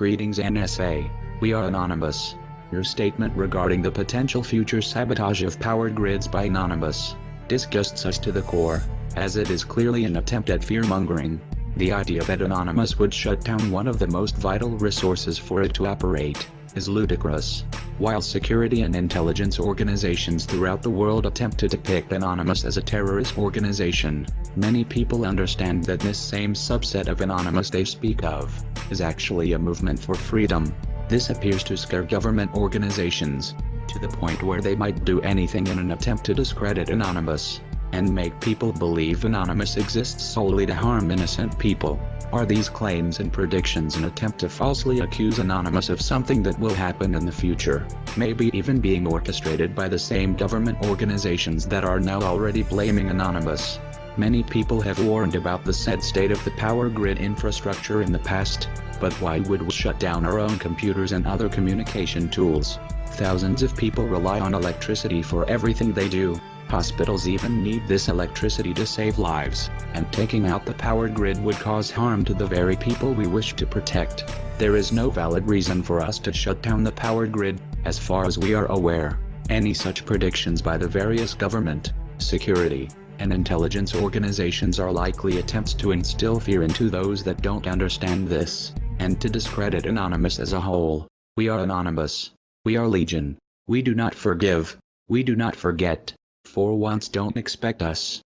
Greetings NSA. We are Anonymous. Your statement regarding the potential future sabotage of power grids by Anonymous disgusts us to the core, as it is clearly an attempt at fear-mongering. The idea that Anonymous would shut down one of the most vital resources for it to operate is ludicrous. While security and intelligence organizations throughout the world attempt to depict Anonymous as a terrorist organization, many people understand that this same subset of Anonymous they speak of, is actually a movement for freedom. This appears to scare government organizations, to the point where they might do anything in an attempt to discredit Anonymous, and make people believe Anonymous exists solely to harm innocent people. Are these claims and predictions an attempt to falsely accuse Anonymous of something that will happen in the future, maybe even being orchestrated by the same government organizations that are now already blaming Anonymous? Many people have warned about the said state of the power grid infrastructure in the past, but why would we shut down our own computers and other communication tools? Thousands of people rely on electricity for everything they do, Hospitals even need this electricity to save lives, and taking out the power grid would cause harm to the very people we wish to protect. There is no valid reason for us to shut down the power grid, as far as we are aware. Any such predictions by the various government, security, and intelligence organizations are likely attempts to instill fear into those that don't understand this, and to discredit Anonymous as a whole. We are Anonymous. We are Legion. We do not forgive. We do not forget. For once don't expect us